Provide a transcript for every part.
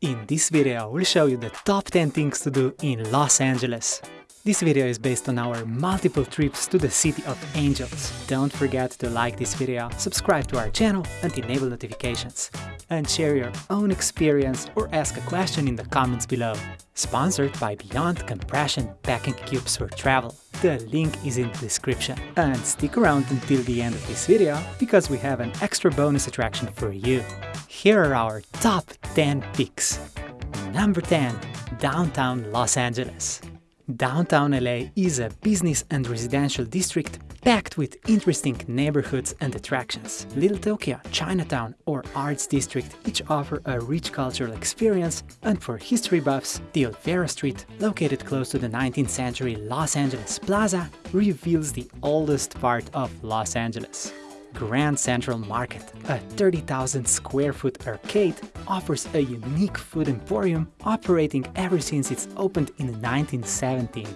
In this video, we'll show you the top 10 things to do in Los Angeles. This video is based on our multiple trips to the City of Angels. Don't forget to like this video, subscribe to our channel and enable notifications. And share your own experience or ask a question in the comments below. Sponsored by Beyond Compression Packing Cubes for Travel. The link is in the description. And stick around until the end of this video, because we have an extra bonus attraction for you. Here are our top 10 picks. Number 10. Downtown Los Angeles. Downtown LA is a business and residential district packed with interesting neighborhoods and attractions. Little Tokyo, Chinatown or Arts District each offer a rich cultural experience and for history buffs, the Olvera Street, located close to the 19th century Los Angeles Plaza, reveals the oldest part of Los Angeles. Grand Central Market, a 30,000 square foot arcade, offers a unique food emporium operating ever since it's opened in 1917.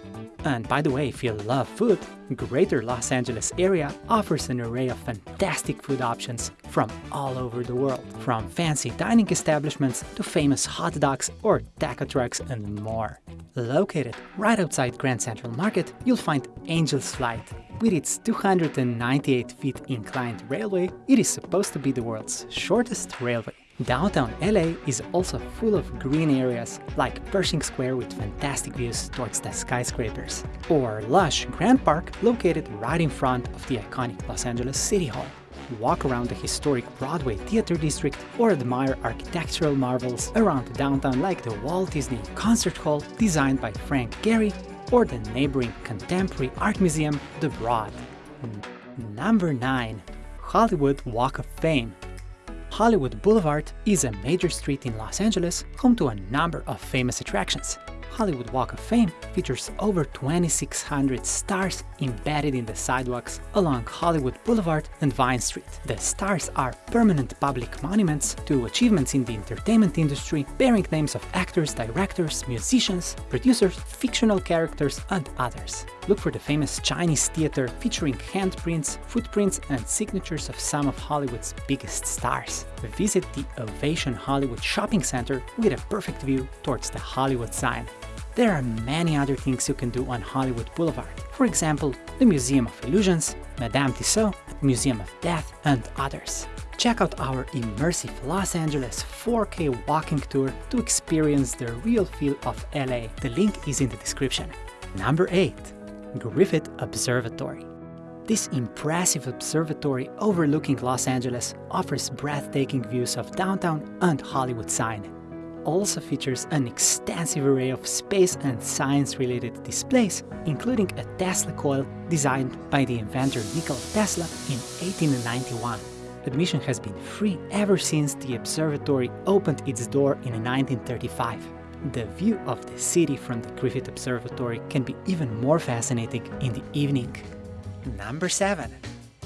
And by the way, if you love food, Greater Los Angeles area offers an array of fantastic food options from all over the world, from fancy dining establishments to famous hot dogs or taco trucks and more. Located right outside Grand Central Market, you'll find Angel's Flight. With its 298 feet inclined railway, it is supposed to be the world's shortest railway. Downtown LA is also full of green areas, like Pershing Square with fantastic views towards the skyscrapers, or lush Grand Park located right in front of the iconic Los Angeles City Hall. Walk around the historic Broadway Theater District or admire architectural marvels around downtown like the Walt Disney Concert Hall designed by Frank Gehry or the neighboring contemporary art museum, The Broad. Number 9. Hollywood Walk of Fame Hollywood Boulevard is a major street in Los Angeles, home to a number of famous attractions. Hollywood Walk of Fame features over 2,600 stars embedded in the sidewalks along Hollywood Boulevard and Vine Street. The stars are permanent public monuments to achievements in the entertainment industry, bearing names of actors, directors, musicians, producers, fictional characters, and others. Look for the famous Chinese theater featuring handprints, footprints, and signatures of some of Hollywood's biggest stars. Visit the Ovation Hollywood Shopping Center with a perfect view towards the Hollywood sign. There are many other things you can do on Hollywood Boulevard. For example, the Museum of Illusions, Madame Tussauds, Museum of Death, and others. Check out our immersive Los Angeles 4K walking tour to experience the real feel of LA. The link is in the description. Number 8. Griffith Observatory. This impressive observatory overlooking Los Angeles offers breathtaking views of downtown and Hollywood sign also features an extensive array of space and science-related displays, including a Tesla coil designed by the inventor Nikola Tesla in 1891. Admission has been free ever since the observatory opened its door in 1935. The view of the city from the Griffith Observatory can be even more fascinating in the evening. Number 7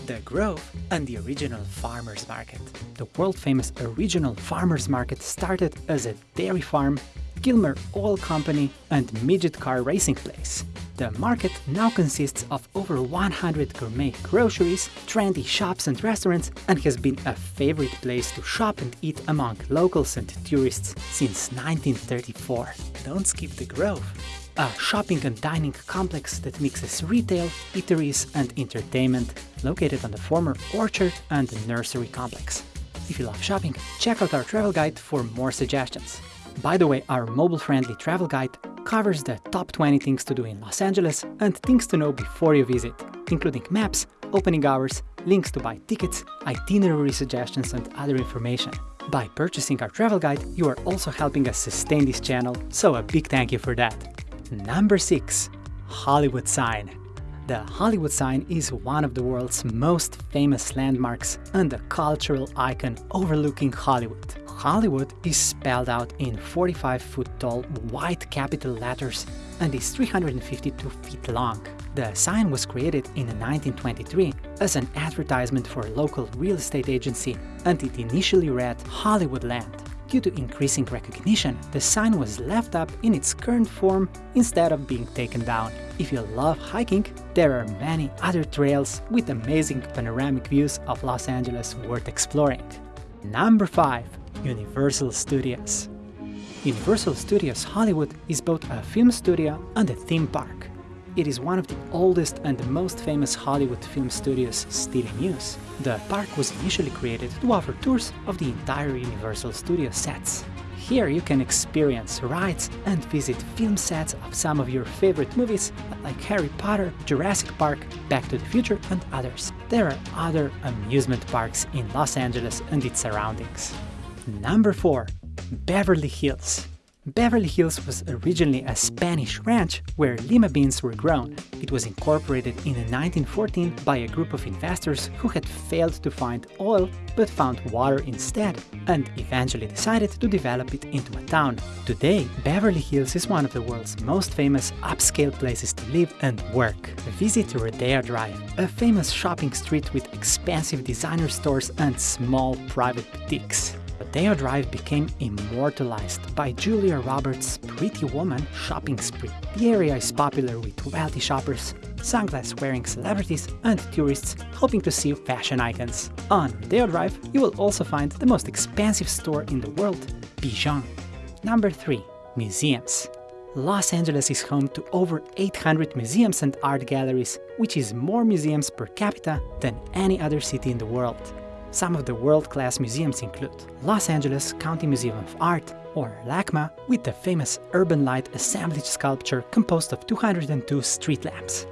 the Grove, and the original farmers market. The world-famous original farmers market started as a dairy farm, Gilmore Oil Company, and midget car racing place. The market now consists of over 100 gourmet groceries, trendy shops and restaurants, and has been a favorite place to shop and eat among locals and tourists since 1934. Don't skip the Grove a shopping and dining complex that mixes retail, eateries and entertainment, located on the former orchard and nursery complex. If you love shopping, check out our travel guide for more suggestions. By the way, our mobile-friendly travel guide covers the top 20 things to do in Los Angeles and things to know before you visit, including maps, opening hours, links to buy tickets, itinerary suggestions and other information. By purchasing our travel guide, you are also helping us sustain this channel, so a big thank you for that. Number 6. Hollywood Sign The Hollywood sign is one of the world's most famous landmarks and a cultural icon overlooking Hollywood. Hollywood is spelled out in 45-foot-tall white capital letters and is 352 feet long. The sign was created in 1923 as an advertisement for a local real estate agency and it initially read Hollywoodland. Due to increasing recognition, the sign was left up in its current form instead of being taken down. If you love hiking, there are many other trails with amazing panoramic views of Los Angeles worth exploring. Number 5. Universal Studios Universal Studios Hollywood is both a film studio and a theme park. It is one of the oldest and most famous Hollywood film studios still in use. The park was initially created to offer tours of the entire Universal Studio sets. Here you can experience rides and visit film sets of some of your favorite movies like Harry Potter, Jurassic Park, Back to the Future and others. There are other amusement parks in Los Angeles and its surroundings. Number 4. Beverly Hills Beverly Hills was originally a Spanish ranch where lima beans were grown. It was incorporated in 1914 by a group of investors who had failed to find oil but found water instead and eventually decided to develop it into a town. Today, Beverly Hills is one of the world's most famous upscale places to live and work. Visit Rodeo Drive, a famous shopping street with expensive designer stores and small private boutiques. Rodeo Drive became immortalized by Julia Roberts' Pretty Woman shopping spree. The area is popular with wealthy shoppers, sunglass-wearing celebrities and tourists hoping to see fashion icons. On Rodeo Drive, you will also find the most expensive store in the world, Bijan. Number 3. Museums Los Angeles is home to over 800 museums and art galleries, which is more museums per capita than any other city in the world. Some of the world-class museums include Los Angeles County Museum of Art, or LACMA, with the famous urban light assemblage sculpture composed of 202 street lamps.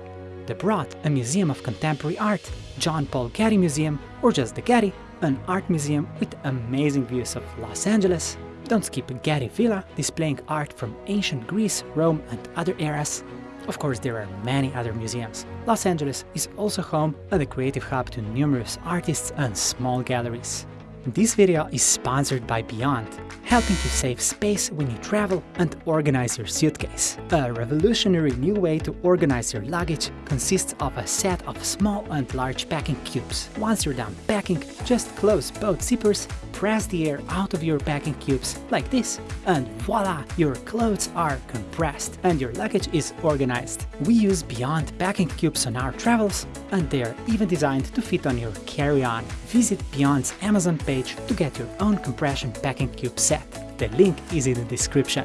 The Broad, a museum of contemporary art, John Paul Getty Museum, or just the Getty, an art museum with amazing views of Los Angeles. Don't skip Getty Villa, displaying art from ancient Greece, Rome and other eras, of course, there are many other museums. Los Angeles is also home and a creative hub to numerous artists and small galleries. This video is sponsored by Beyond, helping you save space when you travel and organize your suitcase. A revolutionary new way to organize your luggage consists of a set of small and large packing cubes. Once you're done packing, just close both zippers, press the air out of your packing cubes like this, and voila, your clothes are compressed and your luggage is organized. We use Beyond packing cubes on our travels, and they are even designed to fit on your carry-on. Visit Beyond's Amazon page to get your own compression packing cube set. The link is in the description.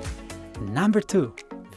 Number 2.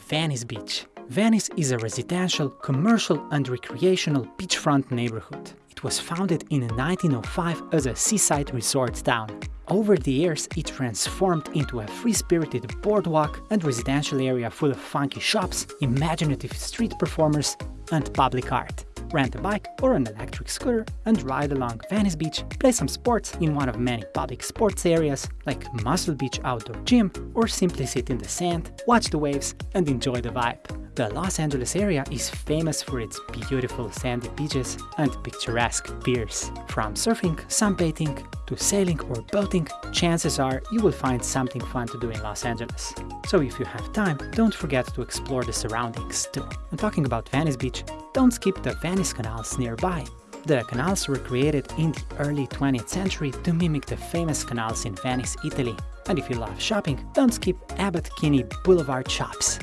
Venice Beach Venice is a residential, commercial and recreational beachfront neighborhood. It was founded in 1905 as a seaside resort town. Over the years, it transformed into a free-spirited boardwalk and residential area full of funky shops, imaginative street performers and public art rent a bike or an electric scooter and ride along Venice Beach, play some sports in one of many public sports areas like Muscle Beach Outdoor Gym, or simply sit in the sand, watch the waves and enjoy the vibe. The Los Angeles area is famous for its beautiful sandy beaches and picturesque piers. From surfing, sunbathing, to sailing or boating, chances are you will find something fun to do in Los Angeles. So if you have time, don't forget to explore the surroundings too. And talking about Venice Beach, don't skip the Venice canals nearby. The canals were created in the early 20th century to mimic the famous canals in Venice, Italy. And if you love shopping, don't skip Abbot Kinney Boulevard shops.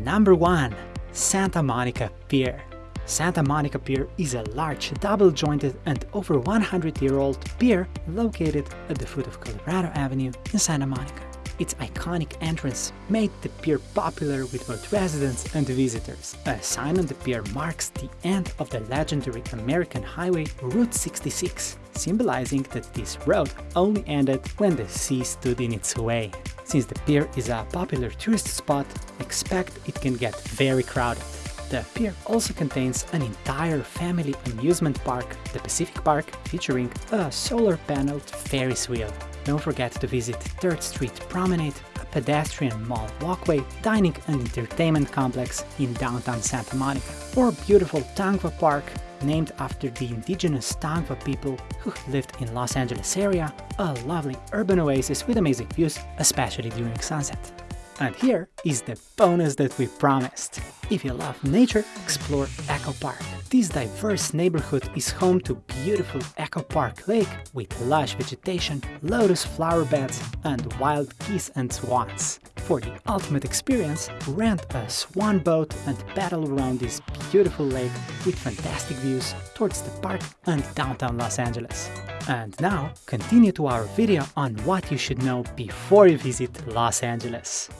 Number 1. Santa Monica Pier Santa Monica Pier is a large, double-jointed and over 100-year-old pier located at the foot of Colorado Avenue in Santa Monica. Its iconic entrance made the pier popular with both residents and visitors. A sign on the pier marks the end of the legendary American highway Route 66, symbolizing that this road only ended when the sea stood in its way. Since the pier is a popular tourist spot, expect it can get very crowded. The pier also contains an entire family amusement park, the Pacific Park, featuring a solar-paneled Ferris wheel. Don't forget to visit 3rd Street Promenade, a pedestrian mall walkway, dining and entertainment complex in downtown Santa Monica, or beautiful Tongva Park, named after the indigenous Tongva people who lived in Los Angeles area, a lovely urban oasis with amazing views, especially during sunset. And here is the bonus that we promised. If you love nature, explore Echo Park. This diverse neighborhood is home to beautiful Echo Park Lake with lush vegetation, lotus flower beds and wild geese and swans. For the ultimate experience, rent a swan boat and paddle around this beautiful lake with fantastic views towards the park and downtown Los Angeles. And now, continue to our video on what you should know before you visit Los Angeles.